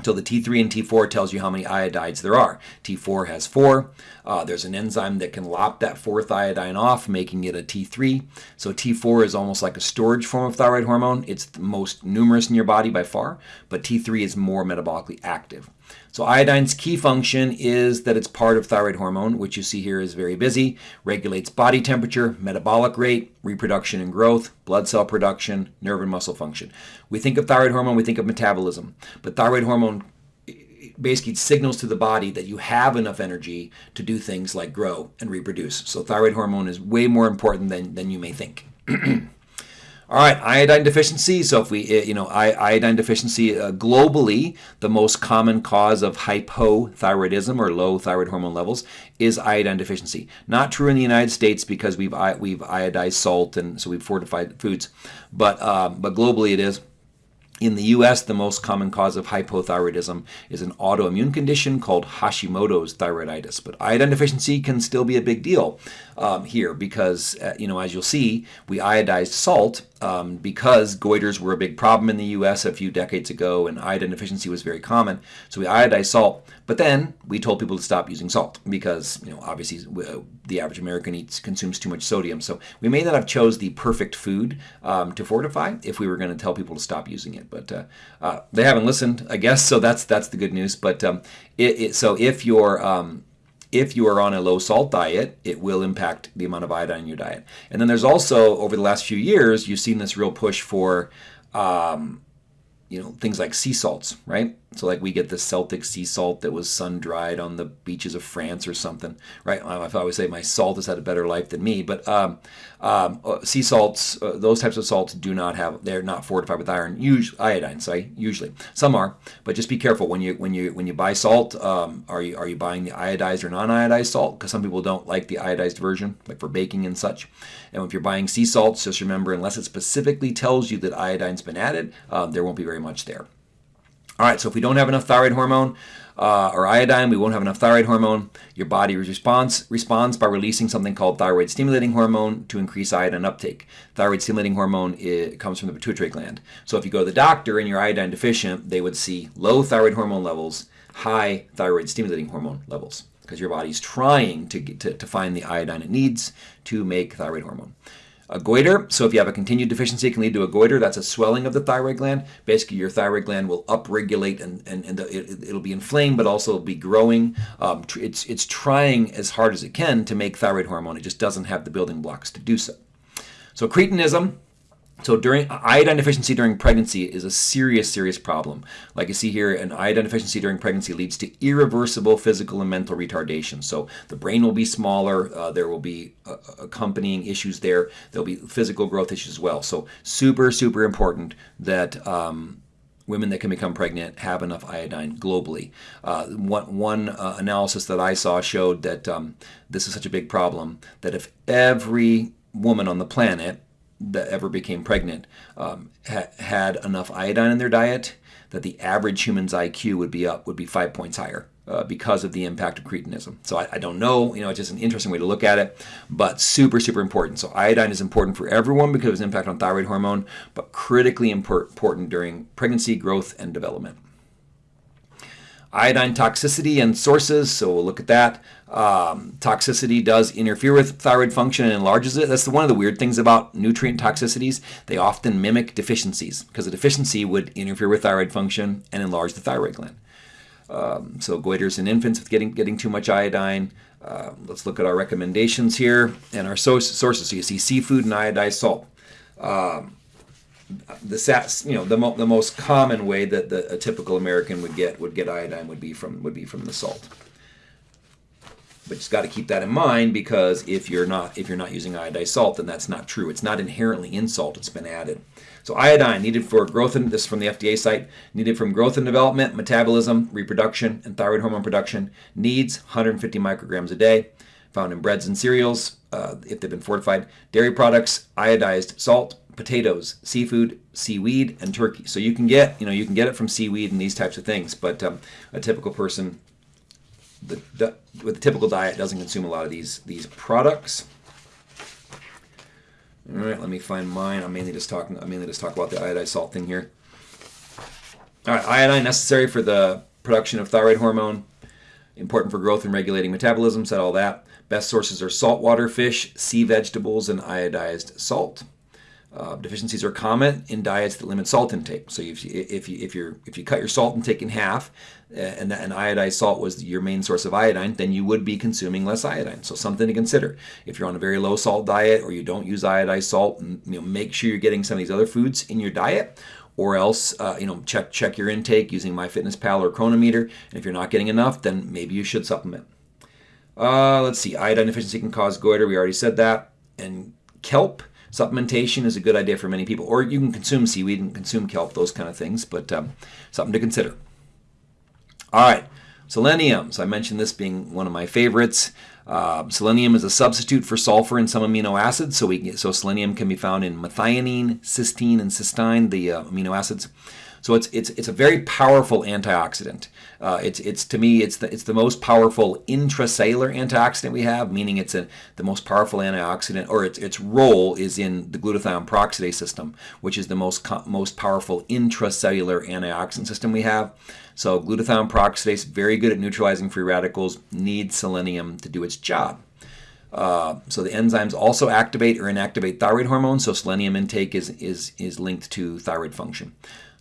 So the T3 and T4 tells you how many iodides there are. T4 has four. Uh, there's an enzyme that can lop that fourth iodine off, making it a T3. So T4 is almost like a storage form of thyroid hormone. It's the most numerous in your body by far, but T3 is more metabolically active. So iodine's key function is that it's part of thyroid hormone, which you see here is very busy, regulates body temperature, metabolic rate, reproduction and growth, blood cell production, nerve and muscle function. We think of thyroid hormone, we think of metabolism, but thyroid hormone basically signals to the body that you have enough energy to do things like grow and reproduce. So thyroid hormone is way more important than, than you may think. [CLEARS THROAT] All right, iodine deficiency. So if we, eh, you know, iodine deficiency uh, globally, the most common cause of hypothyroidism or low thyroid hormone levels is iodine deficiency. Not true in the United States because we've we've iodized salt and so we've fortified foods, but um, but globally it is. In the US, the most common cause of hypothyroidism is an autoimmune condition called Hashimoto's thyroiditis. But iodine deficiency can still be a big deal um, here because, uh, you know, as you'll see, we iodized salt um, because goiters were a big problem in the U.S. a few decades ago, and iodine deficiency was very common. So we iodized salt, but then we told people to stop using salt because, you know, obviously uh, the average American eats consumes too much sodium. So we may not have chose the perfect food um, to fortify if we were going to tell people to stop using it. But uh, uh, they haven't listened, I guess. So that's that's the good news. But um, it, it, so if you're um, if you are on a low salt diet, it will impact the amount of iodine in your diet. And then there's also, over the last few years, you've seen this real push for, um, you know, things like sea salts, right? So like we get the Celtic sea salt that was sun dried on the beaches of France or something, right? I always say my salt has had a better life than me, but um, um, uh, sea salts, uh, those types of salts do not have, they're not fortified with iron, usually iodine. Sorry, usually some are, but just be careful when you when you when you buy salt. Um, are you are you buying the iodized or non-iodized salt? Because some people don't like the iodized version, like for baking and such. And if you're buying sea salts, just remember, unless it specifically tells you that iodine's been added, um, there won't be very much there. All right, so if we don't have enough thyroid hormone uh, or iodine, we won't have enough thyroid hormone. Your body responds, responds by releasing something called thyroid stimulating hormone to increase iodine uptake. Thyroid stimulating hormone it comes from the pituitary gland. So if you go to the doctor and you're iodine deficient, they would see low thyroid hormone levels, high thyroid stimulating hormone levels because your body's trying to, get to, to find the iodine it needs to make thyroid hormone. A goiter, so if you have a continued deficiency, it can lead to a goiter. That's a swelling of the thyroid gland. Basically, your thyroid gland will upregulate and, and, and it, will be inflamed, but also be growing. Um, it's, it's trying as hard as it can to make thyroid hormone. It just doesn't have the building blocks to do so. So cretinism, so during iodine deficiency during pregnancy is a serious, serious problem. Like you see here, an iodine deficiency during pregnancy leads to irreversible physical and mental retardation. So the brain will be smaller. Uh, there will be uh, accompanying issues there. There'll be physical growth issues as well. So super, super important that um, women that can become pregnant have enough iodine globally. Uh, one, one uh, analysis that I saw showed that um, this is such a big problem that if every woman on the planet that ever became pregnant um, ha- had enough iodine in their diet that the average human's IQ would be up would be five points higher uh, because of the impact of cretinism. So I, I, don't know, you know, it's just an interesting way to look at it, but super super important. So iodine is important for everyone because of its impact on thyroid hormone, but critically important during pregnancy, growth, and development. Iodine toxicity and sources, so we'll look at that. Um, toxicity does interfere with thyroid function and enlarges it. That's the, one of the weird things about nutrient toxicities. They often mimic deficiencies because a deficiency would interfere with thyroid function and enlarge the thyroid gland. Um, so goiters in infants with getting getting too much iodine. Uh, let's look at our recommendations here and our sources. So you see seafood and iodized salt. Um, the you know the, mo- the most common way that the, a typical American would get would get iodine would be from would be from the salt. But you've got to keep that in mind because if you're not if you're not using iodized salt, then that's not true. It's not inherently in salt; it's been added. So iodine needed for growth and this is from the FDA site needed from growth and development, metabolism, reproduction, and thyroid hormone production needs 150 micrograms a day. Found in breads and cereals uh, if they've been fortified, dairy products, iodized salt, potatoes, seafood, seaweed, and turkey. So you can get, you know, you can get it from seaweed and these types of things, but um, a typical person the, the, with a typical diet doesn't consume a lot of these these products. All right, let me find mine. I'm mainly just talking. I'm mainly just talking about the iodized salt thing here. All right, iodine necessary for the production of thyroid hormone, important for growth and regulating metabolism, said all that. Best sources are saltwater fish, sea vegetables, and iodized salt. Uh, deficiencies are common in diets that limit salt intake. So if you, if you, if you if you cut your salt intake in half, uh, and, and iodized salt was your main source of iodine, then you would be consuming less iodine. So something to consider. If you're on a very low salt diet or you don't use iodized salt, you know, make sure you're getting some of these other foods in your diet, or else uh, you know check check your intake using MyFitnessPal or Cronometer. And if you're not getting enough, then maybe you should supplement. Uh, let's see, iodine deficiency can cause goiter. We already said that. And kelp Supplementation is a good idea for many people, or you can consume seaweed and consume kelp, those kind of things, but um, something to consider. All right, selenium. So I mentioned this being one of my favorites. Uh, selenium is a substitute for sulfur in some amino acids, so we so selenium can be found in methionine, cysteine, and cysteine, the uh, amino acids. So it's it's it's a very powerful antioxidant. Uh, it's it's to me it's the it's the most powerful intracellular antioxidant we have, meaning it's a, the most powerful antioxidant, or its its role is in the glutathione peroxidase system, which is the most most powerful intracellular antioxidant system we have. So glutathione peroxidase, very good at neutralizing free radicals, needs selenium to do its job. Uh, so the enzymes also activate or inactivate thyroid hormone. So selenium intake is is is linked to thyroid function.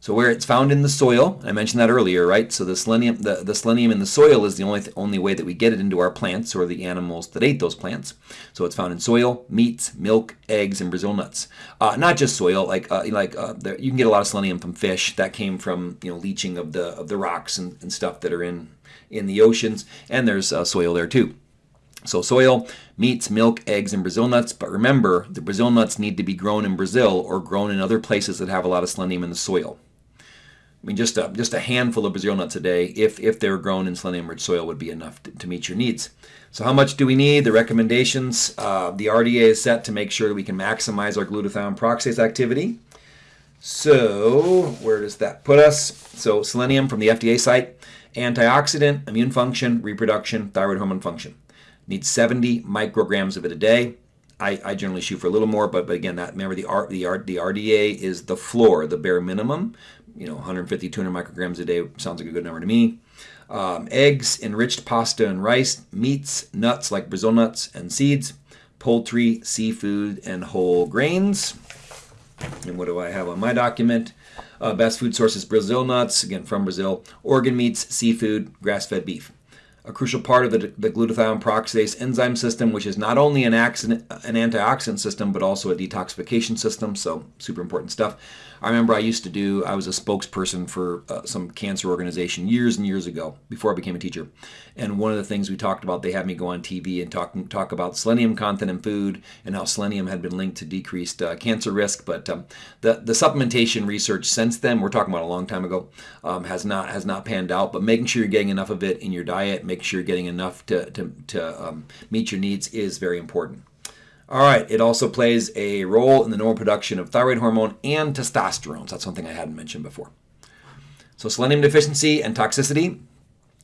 So where it's found in the soil, I mentioned that earlier, right? So the selenium, the, the selenium in the soil is the only th only way that we get it into our plants or the animals that ate those plants. So it's found in soil, meats, milk, eggs, and Brazil nuts. Uh, not just soil, like uh, like uh, there, you can get a lot of selenium from fish. That came from you know leaching of the of the rocks and, and stuff that are in in the oceans, and there's uh, soil there too. So soil, meats, milk, eggs, and Brazil nuts. But remember, the Brazil nuts need to be grown in Brazil or grown in other places that have a lot of selenium in the soil. I mean, just a, just a handful of Brazil nuts a day, if, if they're grown in selenium-rich soil, would be enough to, to, meet your needs. So how much do we need? The recommendations, uh, the RDA is set to make sure we can maximize our glutathione peroxidase activity. So where does that put us? So selenium from the FDA site, antioxidant, immune function, reproduction, thyroid hormone function. Need 70 micrograms of it a day. I, I generally shoot for a little more, but, but again, that remember the, R, the, R, the RDA is the floor, the bare minimum you know 150 200 micrograms a day sounds like a good number to me um, eggs enriched pasta and rice meats nuts like brazil nuts and seeds poultry seafood and whole grains and what do i have on my document uh, best food sources brazil nuts again from brazil organ meats seafood grass-fed beef a crucial part of the, the, glutathione peroxidase enzyme system, which is not only an, accident, an antioxidant system, but also a detoxification system. So, super important stuff. I remember I used to do, I was a spokesperson for uh, some cancer organization years and years ago before I became a teacher. And one of the things we talked about, they had me go on TV and talk, talk about selenium content in food and how selenium had been linked to decreased uh, cancer risk. But um, the, the supplementation research since then, we're talking about a long time ago, um, has not has not panned out. But making sure you're getting enough of it in your diet, making sure you're getting enough to, to, to um, meet your needs is very important. All right, it also plays a role in the normal production of thyroid hormone and testosterone. So that's something I hadn't mentioned before. So selenium deficiency and toxicity.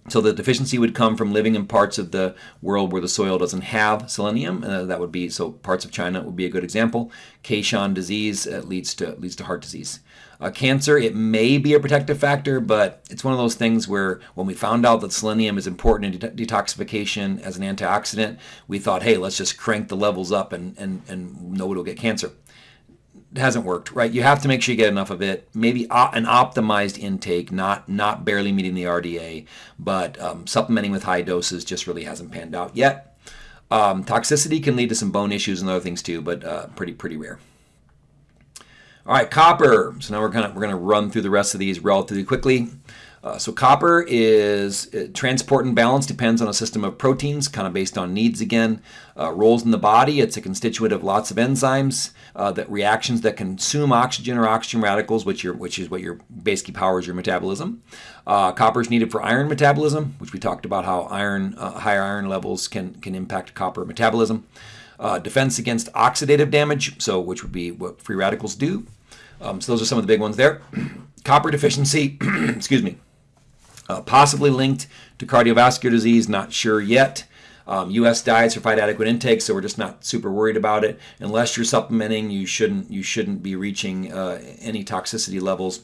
So the deficiency would come from living in parts of the world where the soil doesn't have selenium. Uh, that would be so parts of China would be a good example. Keshan disease uh, leads to leads to heart disease. Uh, cancer, it may be a protective factor, but it's one of those things where when we found out that selenium is important in de detoxification as an antioxidant, we thought, hey, let's just crank the levels up and, and, and nobody will get cancer. Hasn't worked, right? You have to make sure you get enough of it. Maybe an optimized intake, not not barely meeting the RDA, but um, supplementing with high doses just really hasn't panned out yet. Um, toxicity can lead to some bone issues and other things too, but uh, pretty pretty rare. All right, copper. So now we're gonna we're gonna run through the rest of these relatively quickly. Uh, so copper is uh, transport and balance depends on a system of proteins, kind of based on needs again. Uh, roles in the body, it's a constituent of lots of enzymes, uh, that reactions that consume oxygen or oxygen radicals, which, which is what your basically powers your metabolism. Uh, copper is needed for iron metabolism, which we talked about how iron uh, higher iron levels can, can impact copper metabolism. defense against oxidative damage, so which would be what free radicals do. Um, so those are some of the big ones there. [CLEARS THROAT] copper deficiency, [CLEARS THROAT] excuse me, uh, possibly linked to cardiovascular disease, not sure yet. Um, U.S. diets provide adequate intake, so we're just not super worried about it. Unless you're supplementing, you shouldn't you shouldn't be reaching uh, any toxicity levels.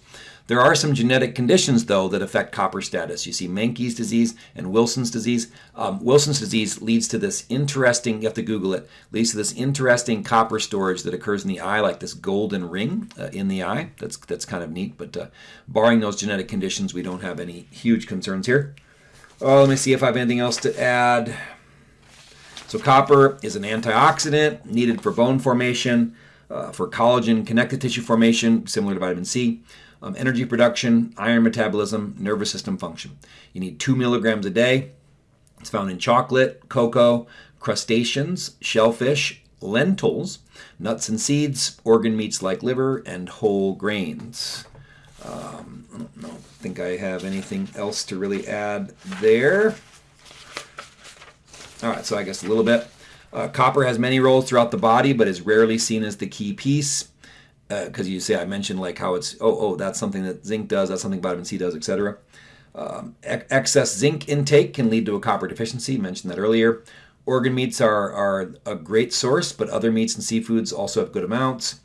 There are some genetic conditions, though, that affect copper status. You see Menkes disease and Wilson's disease. Um, Wilson's disease leads to this interesting, you have to Google it, leads to this interesting copper storage that occurs in the eye, like this golden ring uh, in the eye. That's, that's kind of neat, but uh, barring those genetic conditions, we don't have any huge concerns here. Oh, let me see if I have anything else to add. So copper is an antioxidant needed for bone formation, uh, for collagen connective tissue formation, similar to vitamin C um, energy production, iron metabolism, nervous system function. You need two milligrams a day. It's found in chocolate, cocoa, crustaceans, shellfish, lentils, nuts and seeds, organ meats like liver, and whole grains. Um, I don't know, think I have anything else to really add there. All right, so I guess a little bit. Uh, copper has many roles throughout the body, but is rarely seen as the key piece because uh, you say I mentioned like how it's oh oh that's something that zinc does that's something vitamin C does etc. Um, excess zinc intake can lead to a copper deficiency. Mentioned that earlier. Organ meats are are a great source, but other meats and seafoods also have good amounts.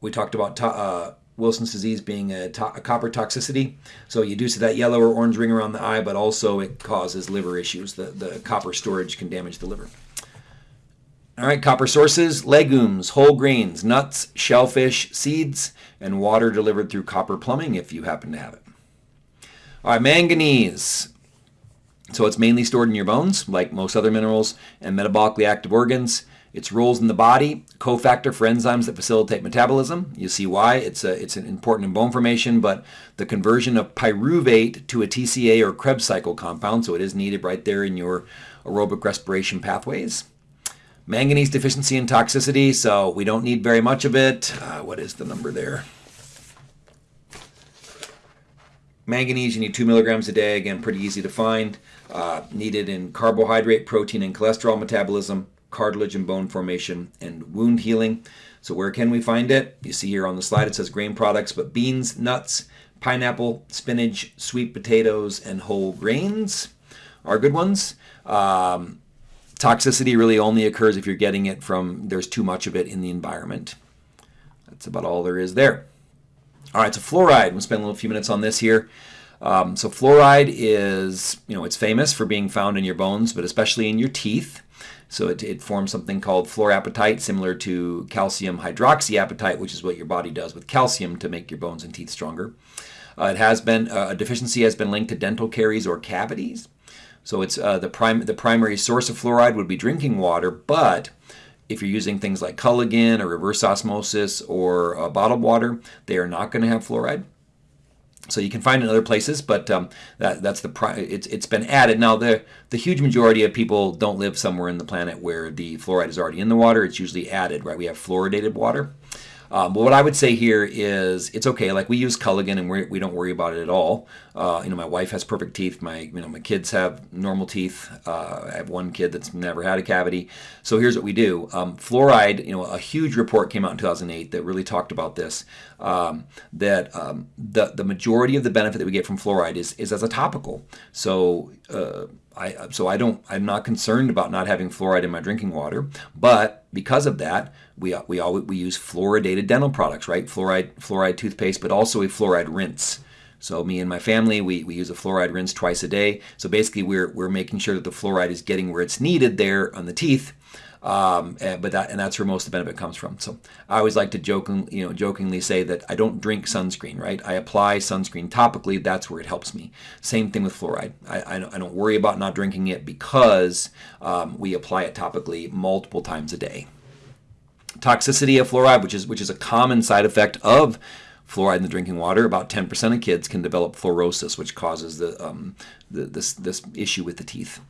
We talked about uh, Wilson's disease being a, to- a, copper toxicity. So you do see that yellow or orange ring around the eye, but also it causes liver issues. The, the copper storage can damage the liver. All right, copper sources, legumes, whole grains, nuts, shellfish, seeds, and water delivered through copper plumbing if you happen to have it. All right, manganese. So it's mainly stored in your bones, like most other minerals and metabolically active organs. Its roles in the body, cofactor for enzymes that facilitate metabolism. You see why it's a, it's an important in bone formation, but the conversion of pyruvate to a TCA or Krebs cycle compound, so it is needed right there in your aerobic respiration pathways. Manganese deficiency and toxicity, so we don't need very much of it. Uh, what is the number there? Manganese, you need two milligrams a day. Again, pretty easy to find. Uh, needed in carbohydrate, protein, and cholesterol metabolism, cartilage and bone formation, and wound healing. So, where can we find it? You see here on the slide it says grain products, but beans, nuts, pineapple, spinach, sweet potatoes, and whole grains are good ones. Um, Toxicity really only occurs if you're getting it from there's too much of it in the environment. That's about all there is there. All right, so fluoride. We'll spend a little few minutes on this here. Um, so fluoride is, you know, it's famous for being found in your bones, but especially in your teeth. So it, it forms something called fluorapatite, similar to calcium hydroxyapatite, which is what your body does with calcium to make your bones and teeth stronger. Uh, it has been uh, a deficiency has been linked to dental caries or cavities. So it's uh, the prime the primary source of fluoride would be drinking water, but if you're using things like Culligan or reverse osmosis or uh, bottled water, they are not going to have fluoride. So you can find it in other places, but um, that, that's the it's it's been added. Now the the huge majority of people don't live somewhere in the planet where the fluoride is already in the water. It's usually added, right? We have fluoridated water. Um, but what I would say here is it's okay. Like we use Culligan and we're, we do not worry about it at all. Uh, you know, my wife has perfect teeth. My you know my kids have normal teeth. Uh, I have one kid that's never had a cavity. So here's what we do. Um, fluoride. You know, a huge report came out in 2008 that really talked about this. Um, that um, the the majority of the benefit that we get from fluoride is is as a topical. So uh, I so I don't I'm not concerned about not having fluoride in my drinking water, but because of that, we we always we use fluoridated dental products, right? Fluoride fluoride toothpaste, but also a fluoride rinse. So me and my family, we, we use a fluoride rinse twice a day. So basically, we're we're making sure that the fluoride is getting where it's needed there on the teeth. Um, and, but that and that's where most of the benefit comes from. So I always like to joking, you know, jokingly say that I don't drink sunscreen, right? I apply sunscreen topically. That's where it helps me. Same thing with fluoride. I, I, don't, I don't worry about not drinking it because um, we apply it topically multiple times a day. Toxicity of fluoride, which is which is a common side effect of fluoride in the drinking water. About 10% of kids can develop fluorosis, which causes the, um, the this this issue with the teeth.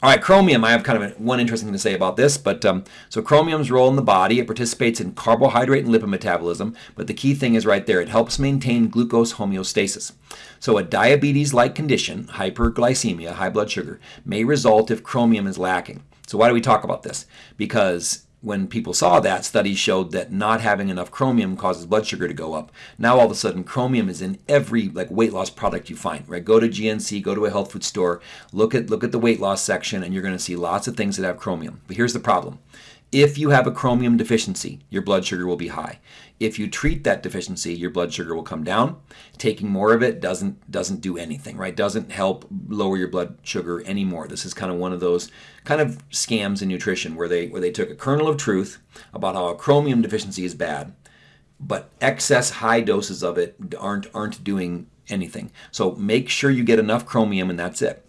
All right, chromium. I have kind of one interesting thing to say about this, but um, so chromium's role in the body, it participates in carbohydrate and lipid metabolism, but the key thing is right there. It helps maintain glucose homeostasis. So a diabetes-like condition, hyperglycemia, high blood sugar, may result if chromium is lacking. So why do we talk about this? Because when people saw that, studies showed that not having enough chromium causes blood sugar to go up. Now all of a sudden, chromium is in every like weight loss product you find. Right? Go to GNC, go to a health food store, look at look at the weight loss section, and you're going to see lots of things that have chromium. But here's the problem: If you have a chromium deficiency, your blood sugar will be high. If you treat that deficiency, your blood sugar will come down. Taking more of it doesn't doesn't do anything, right? Doesn't help lower your blood sugar anymore. This is kind of one of those kind of scams in nutrition where they where they took a kernel of truth about how a chromium deficiency is bad, but excess high doses of it aren't aren't doing anything. So make sure you get enough chromium and that's it.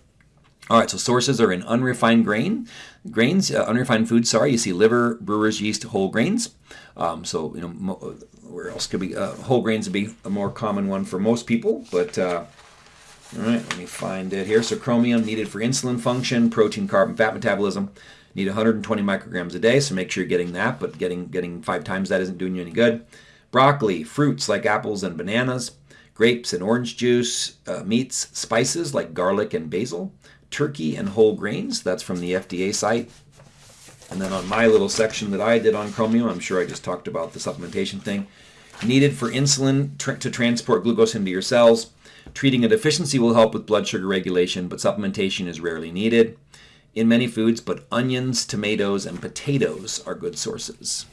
All right, so sources are in unrefined grain, grains, uh, unrefined food. Sorry, you see liver, brewers yeast, whole grains. Um, so you know, mo- where else could be uh, whole grains would be a more common one for most people. But uh, all right, let me find it here. So chromium needed for insulin function, protein, carb, and fat metabolism. Need 120 micrograms a day, so make sure you're getting that. But getting getting five times that isn't doing you any good. Broccoli, fruits like apples and bananas, grapes and orange juice, uh, meats, spices like garlic and basil turkey and whole grains. That's from the FDA site. And then on my little section that I did on chromium, I'm sure I just talked about the supplementation thing. Needed for insulin tr- to transport glucose into your cells. Treating a deficiency will help with blood sugar regulation, but supplementation is rarely needed in many foods, but onions, tomatoes, and potatoes are good sources.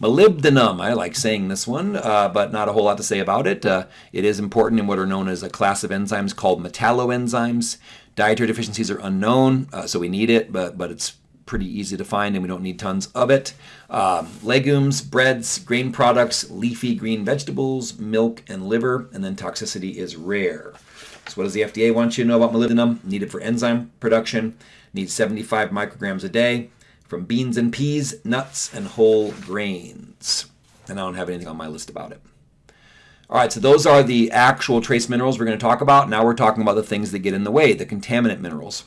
Molybdenum, I like saying this one, uh, but not a whole lot to say about it. Uh, it is important in what are known as a class of enzymes called metalloenzymes. Dietary deficiencies are unknown, uh, so we need it, but, but it's pretty easy to find and we don't need tons of it. Um, legumes, breads, grain products, leafy green vegetables, milk, and liver, and then toxicity is rare. So what does the FDA want you to know about molybdenum? Needed for enzyme production, needs 75 micrograms a day from beans and peas, nuts, and whole grains. And I don't have anything on my list about it. All right, so those are the actual trace minerals we're going to talk about. Now we're talking about the things that get in the way, the contaminant minerals.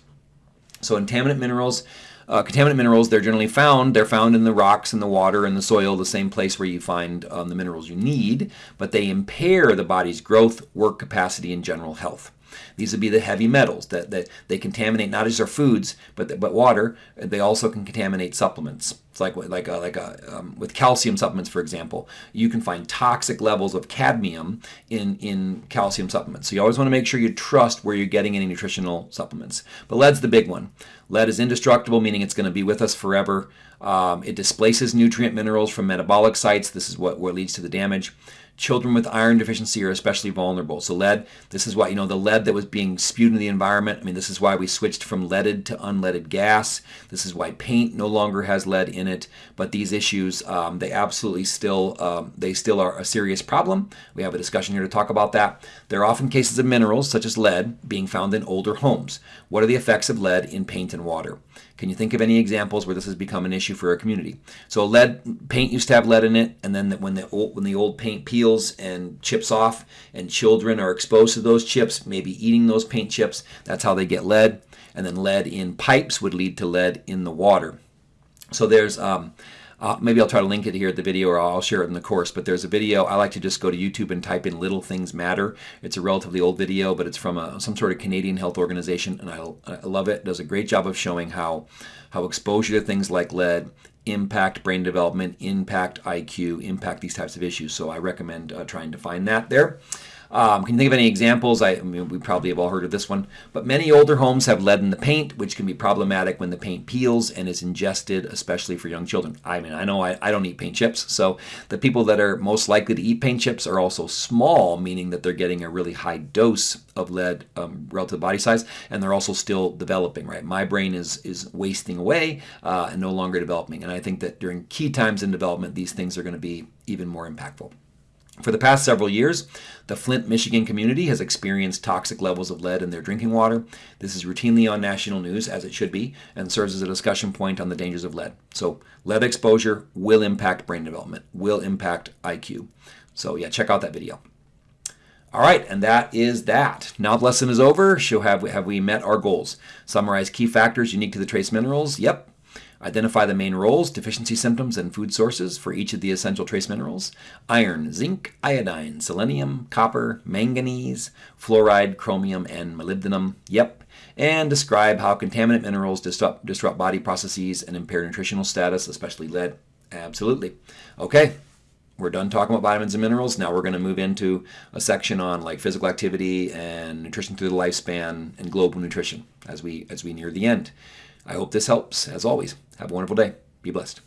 So contaminant minerals, uh, contaminant minerals, they're generally found. They're found in the rocks, in the water, in the soil, the same place where you find um, the minerals you need, but they impair the body's growth, work capacity, and general health. These would be the heavy metals that, that they contaminate not just our foods, but but water. They also can contaminate supplements. It's like like a, like a, um, with calcium supplements, for example, you can find toxic levels of cadmium in in calcium supplements. So you always want to make sure you trust where you're getting any nutritional supplements. But lead's the big one. Lead is indestructible, meaning it's going to be with us forever. Um, it displaces nutrient minerals from metabolic sites. This is what, what leads to the damage. Children with iron deficiency are especially vulnerable. So lead, this is why, you know, the lead that was being spewed into the environment, I mean, this is why we switched from leaded to unleaded gas. This is why paint no longer has lead in it. But these issues, um, they absolutely still, um, they still are a serious problem. We have a discussion here to talk about that. There are often cases of minerals, such as lead, being found in older homes. What are the effects of lead in paint and water? Can you think of any examples where this has become an issue for a community? So lead paint used to have lead in it, and then when the old, when the old paint peels and chips off, and children are exposed to those chips, maybe eating those paint chips, that's how they get lead. And then lead in pipes would lead to lead in the water. So there's um, uh, maybe I'll try to link it here at the video or I'll share it in the course. But there's a video. I like to just go to YouTube and type in Little Things Matter. It's a relatively old video, but it's from a, some sort of Canadian health organization. And I, I love it. it. does a great job of showing how, how exposure to things like lead impact brain development, impact IQ, impact these types of issues. So I recommend uh, trying to find that there. Um, can you think of any examples? I, I, mean, we probably have all heard of this one, but many older homes have lead in the paint, which can be problematic when the paint peels and is ingested, especially for young children. I mean, I know I, I don't eat paint chips, so the people that are most likely to eat paint chips are also small, meaning that they're getting a really high dose of lead um, relative to body size, and they're also still developing. Right, my brain is is wasting away uh, and no longer developing, and I think that during key times in development, these things are going to be even more impactful. For the past several years, the Flint, Michigan community has experienced toxic levels of lead in their drinking water. This is routinely on national news, as it should be, and serves as a discussion point on the dangers of lead. So, lead exposure will impact brain development, will impact IQ. So, yeah, check out that video. All right, and that is that. Now the lesson is over. Show have we, have we met our goals? Summarize key factors unique to the trace minerals. Yep, Identify the main roles, deficiency symptoms, and food sources for each of the essential trace minerals iron, zinc, iodine, selenium, copper, manganese, fluoride, chromium, and molybdenum. Yep. And describe how contaminant minerals disrupt, disrupt body processes and impair nutritional status, especially lead. Absolutely. Okay, we're done talking about vitamins and minerals. Now we're going to move into a section on like physical activity and nutrition through the lifespan and global nutrition as we as we near the end. I hope this helps. As always, have a wonderful day. Be blessed.